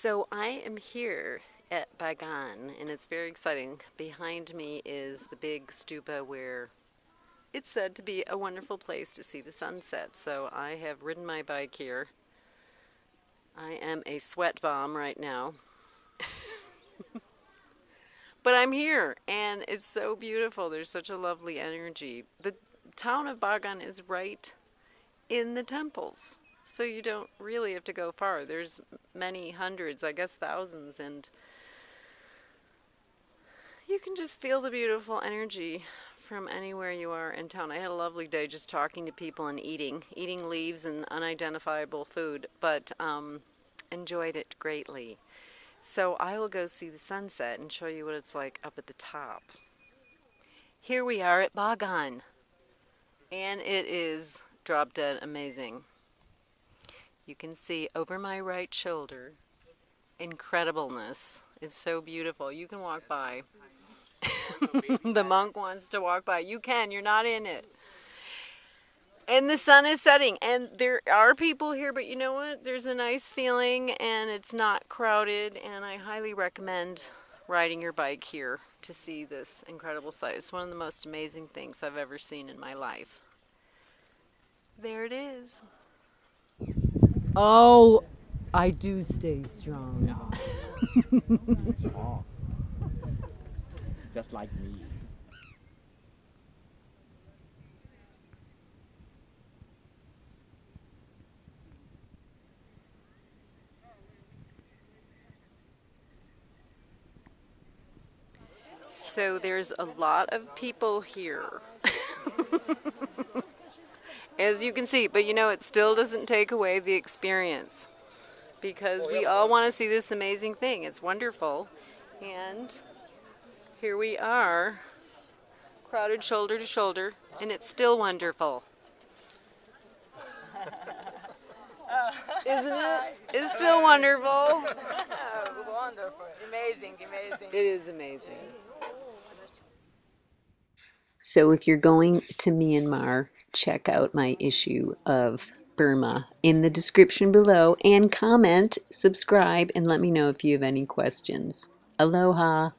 So I am here at Bagan and it's very exciting. Behind me is the big stupa where it's said to be a wonderful place to see the sunset. So I have ridden my bike here. I am a sweat bomb right now. but I'm here and it's so beautiful. There's such a lovely energy. The town of Bagan is right in the temples. So you don't really have to go far. There's many hundreds, I guess thousands, and you can just feel the beautiful energy from anywhere you are in town. I had a lovely day just talking to people and eating, eating leaves and unidentifiable food, but um, enjoyed it greatly. So I will go see the sunset and show you what it's like up at the top. Here we are at Bagan, and it is drop dead amazing. You can see over my right shoulder incredibleness. It's so beautiful. You can walk by. the monk wants to walk by. You can, you're not in it. And the sun is setting, and there are people here, but you know what? There's a nice feeling, and it's not crowded, and I highly recommend riding your bike here to see this incredible sight. It's one of the most amazing things I've ever seen in my life. There it is. Oh, I do stay strong. strong. Just like me. So there's a lot of people here. as you can see. But you know, it still doesn't take away the experience because oh, we all want to see this amazing thing. It's wonderful. And here we are, crowded shoulder to shoulder, and it's still wonderful. Isn't it? It's still wonderful. wonderful. Amazing, amazing. It is amazing. So if you're going to Myanmar, check out my issue of Burma in the description below and comment, subscribe, and let me know if you have any questions. Aloha!